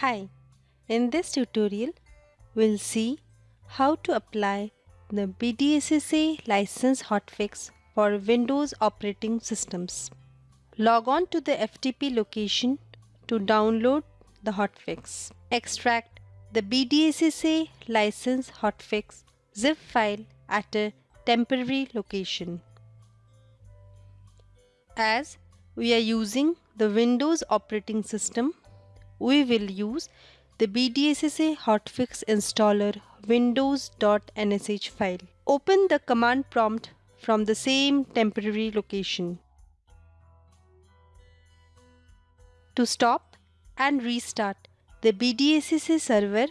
Hi, in this tutorial we'll see how to apply the BDSSA license hotfix for Windows operating systems. Log on to the FTP location to download the hotfix. Extract the BDSSA license hotfix zip file at a temporary location. As we are using the Windows operating system, we will use the BDSSA hotfix installer windows.nsh file. Open the command prompt from the same temporary location. To stop and restart the BDSSA server,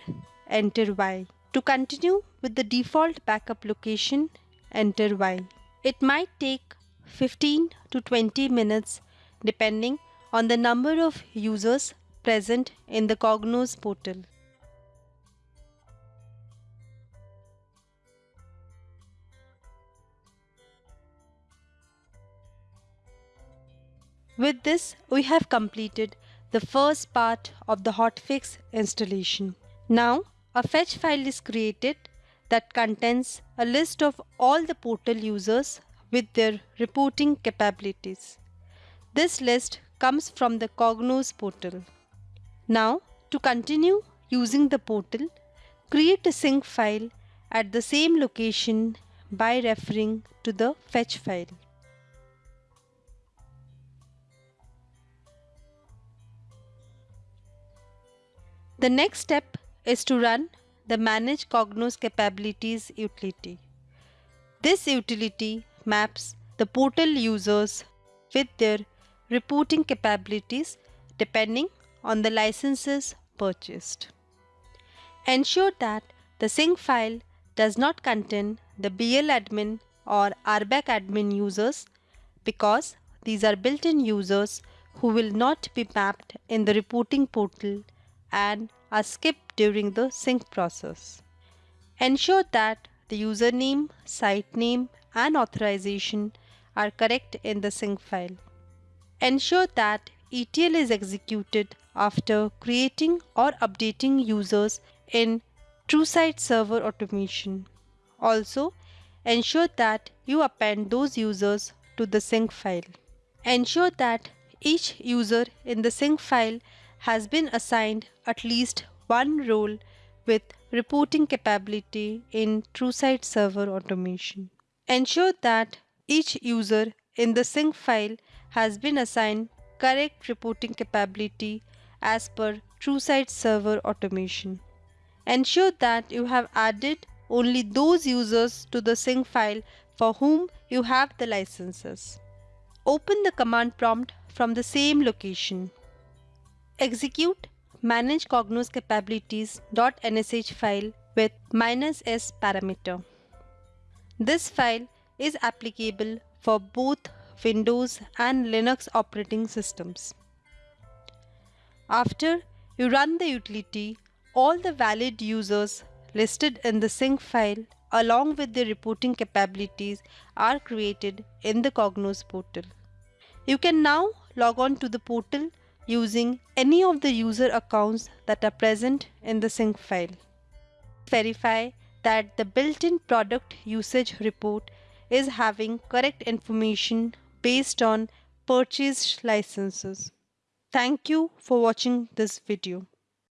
enter Y. To continue with the default backup location, enter Y. It might take 15 to 20 minutes depending on the number of users present in the Cognos portal. With this, we have completed the first part of the hotfix installation. Now, a fetch file is created that contains a list of all the portal users with their reporting capabilities. This list comes from the Cognos portal. Now, to continue using the portal, create a sync file at the same location by referring to the fetch file. The next step is to run the Manage Cognos Capabilities utility. This utility maps the portal users with their reporting capabilities depending on the licenses purchased. Ensure that the sync file does not contain the BL admin or RBAC admin users because these are built-in users who will not be mapped in the reporting portal and are skipped during the sync process. Ensure that the username, site name and authorization are correct in the sync file. Ensure that ETL is executed after creating or updating users in TrueSight Server Automation. Also, ensure that you append those users to the sync file. Ensure that each user in the sync file has been assigned at least one role with reporting capability in TrueSight Server Automation. Ensure that each user in the sync file has been assigned correct reporting capability as per TrueSight Server Automation. Ensure that you have added only those users to the sync file for whom you have the licenses. Open the command prompt from the same location. Execute manage cognos capabilities.nsh file with minus "-s parameter. This file is applicable for both Windows and Linux operating systems. After you run the utility, all the valid users listed in the sync file along with their reporting capabilities are created in the Cognos portal. You can now log on to the portal using any of the user accounts that are present in the sync file. Verify that the built-in product usage report is having correct information based on purchased licenses. Thank you for watching this video.